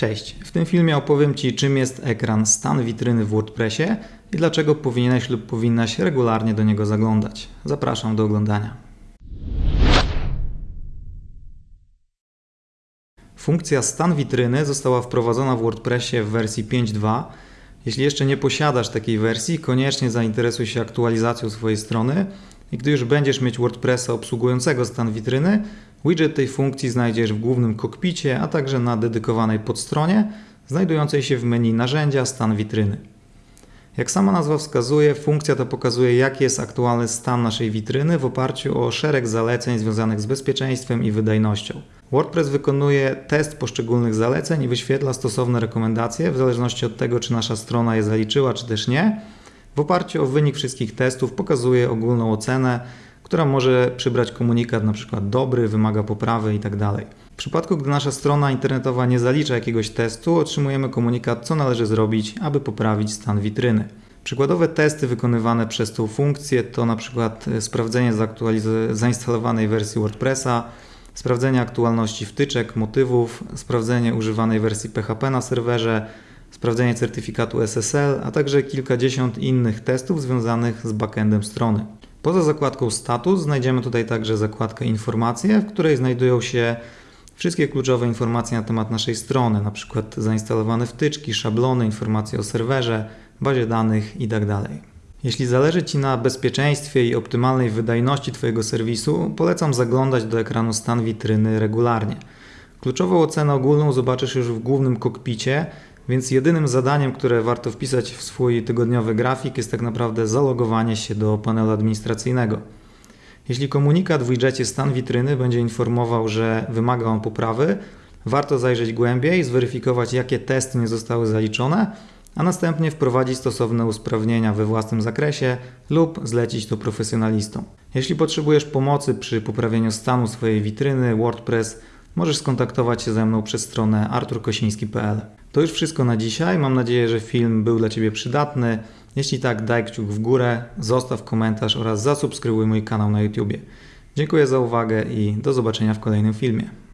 Cześć, w tym filmie opowiem Ci czym jest ekran stan witryny w WordPressie i dlaczego powinieneś lub powinnaś regularnie do niego zaglądać. Zapraszam do oglądania. Funkcja stan witryny została wprowadzona w WordPressie w wersji 5.2. Jeśli jeszcze nie posiadasz takiej wersji, koniecznie zainteresuj się aktualizacją swojej strony i gdy już będziesz mieć WordPressa obsługującego stan witryny, widget tej funkcji znajdziesz w głównym kokpicie, a także na dedykowanej podstronie, znajdującej się w menu narzędzia stan witryny. Jak sama nazwa wskazuje, funkcja ta pokazuje jaki jest aktualny stan naszej witryny w oparciu o szereg zaleceń związanych z bezpieczeństwem i wydajnością. WordPress wykonuje test poszczególnych zaleceń i wyświetla stosowne rekomendacje w zależności od tego, czy nasza strona je zaliczyła, czy też nie. W oparciu o wynik wszystkich testów pokazuje ogólną ocenę, która może przybrać komunikat np. dobry, wymaga poprawy itd. W przypadku, gdy nasza strona internetowa nie zalicza jakiegoś testu, otrzymujemy komunikat, co należy zrobić, aby poprawić stan witryny. Przykładowe testy wykonywane przez tą funkcję to np. sprawdzenie zainstalowanej wersji WordPressa, sprawdzenie aktualności wtyczek, motywów, sprawdzenie używanej wersji PHP na serwerze, sprawdzenie certyfikatu SSL, a także kilkadziesiąt innych testów związanych z backendem strony. Poza zakładką status znajdziemy tutaj także zakładkę informacje, w której znajdują się wszystkie kluczowe informacje na temat naszej strony, np. zainstalowane wtyczki, szablony, informacje o serwerze, bazie danych itd. Tak Jeśli zależy Ci na bezpieczeństwie i optymalnej wydajności Twojego serwisu, polecam zaglądać do ekranu stan witryny regularnie. Kluczową ocenę ogólną zobaczysz już w głównym kokpicie, więc jedynym zadaniem, które warto wpisać w swój tygodniowy grafik jest tak naprawdę zalogowanie się do panelu administracyjnego. Jeśli komunikat w widgetie stan witryny będzie informował, że wymaga on poprawy, warto zajrzeć głębiej, zweryfikować jakie testy nie zostały zaliczone, a następnie wprowadzić stosowne usprawnienia we własnym zakresie lub zlecić to profesjonalistom. Jeśli potrzebujesz pomocy przy poprawieniu stanu swojej witryny WordPress, możesz skontaktować się ze mną przez stronę arturkosiński.pl. To już wszystko na dzisiaj. Mam nadzieję, że film był dla Ciebie przydatny. Jeśli tak, daj kciuk w górę, zostaw komentarz oraz zasubskrybuj mój kanał na YouTube. Dziękuję za uwagę i do zobaczenia w kolejnym filmie.